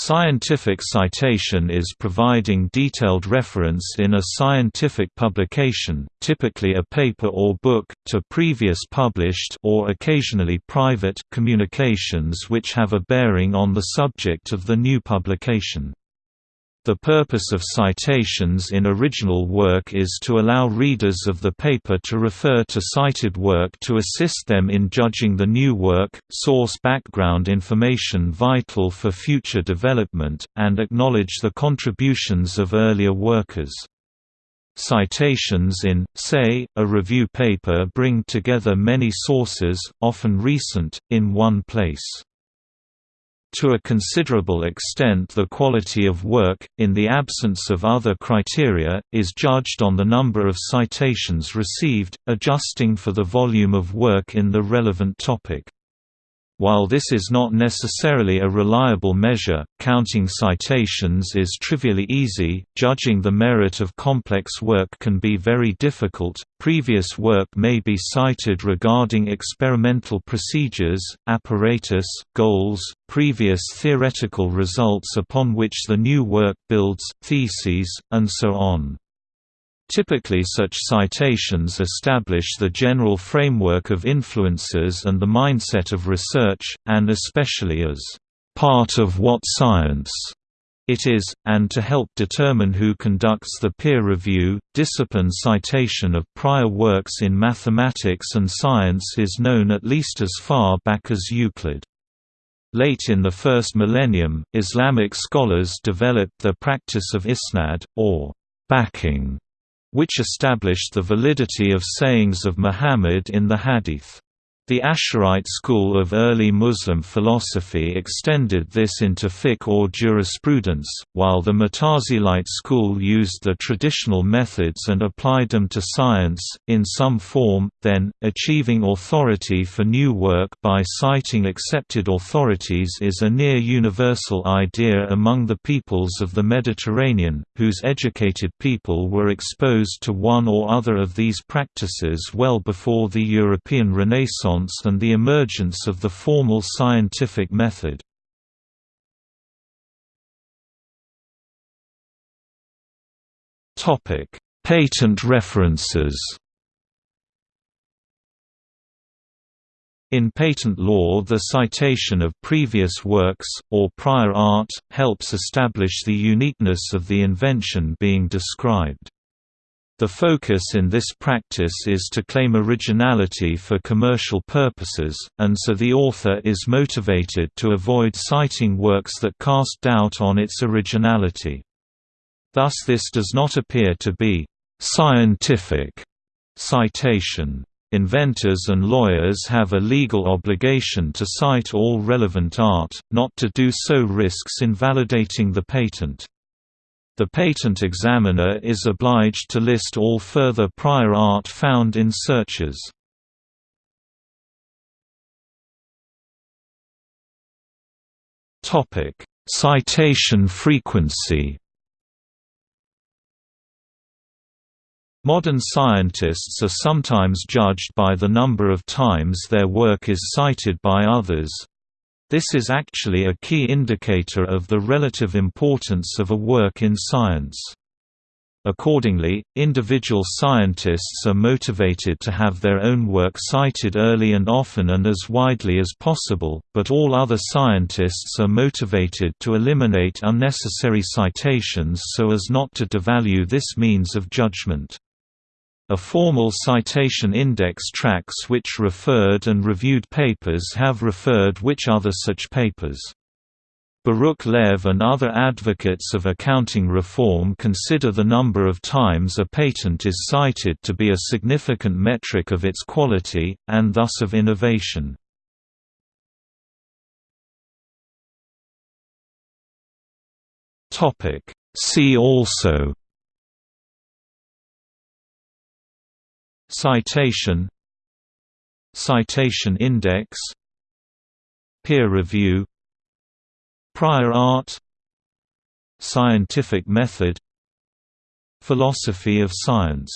Scientific citation is providing detailed reference in a scientific publication, typically a paper or book, to previous published or occasionally private communications which have a bearing on the subject of the new publication. The purpose of citations in original work is to allow readers of the paper to refer to cited work to assist them in judging the new work, source background information vital for future development, and acknowledge the contributions of earlier workers. Citations in, say, a review paper bring together many sources, often recent, in one place. To a considerable extent the quality of work, in the absence of other criteria, is judged on the number of citations received, adjusting for the volume of work in the relevant topic. While this is not necessarily a reliable measure, counting citations is trivially easy, judging the merit of complex work can be very difficult. Previous work may be cited regarding experimental procedures, apparatus, goals, previous theoretical results upon which the new work builds, theses, and so on. Typically such citations establish the general framework of influences and the mindset of research, and especially as part of what science it is, and to help determine who conducts the peer review. Discipline citation of prior works in mathematics and science is known at least as far back as Euclid. Late in the first millennium, Islamic scholars developed the practice of isnad, or backing, which established the validity of sayings of Muhammad in the Hadith. The Asharite school of early Muslim philosophy extended this into fiqh or jurisprudence, while the Mutazilite school used the traditional methods and applied them to science, in some form, then, achieving authority for new work by citing accepted authorities is a near-universal idea among the peoples of the Mediterranean, whose educated people were exposed to one or other of these practices well before the European Renaissance and the emergence of the formal scientific method. Patent references In patent law the citation of previous works, or prior art, helps establish the uniqueness of the invention being described. The focus in this practice is to claim originality for commercial purposes, and so the author is motivated to avoid citing works that cast doubt on its originality. Thus this does not appear to be «scientific» citation. Inventors and lawyers have a legal obligation to cite all relevant art, not to do so risks invalidating the patent. The patent examiner is obliged to list all further prior art found in searches. Citation frequency Modern scientists are sometimes judged by the number of times their work is cited by others, this is actually a key indicator of the relative importance of a work in science. Accordingly, individual scientists are motivated to have their own work cited early and often and as widely as possible, but all other scientists are motivated to eliminate unnecessary citations so as not to devalue this means of judgment. A formal citation index tracks which referred and reviewed papers have referred which other such papers. Baruch Lev and other advocates of accounting reform consider the number of times a patent is cited to be a significant metric of its quality, and thus of innovation. See also Citation Citation index Peer review Prior art Scientific method Philosophy of science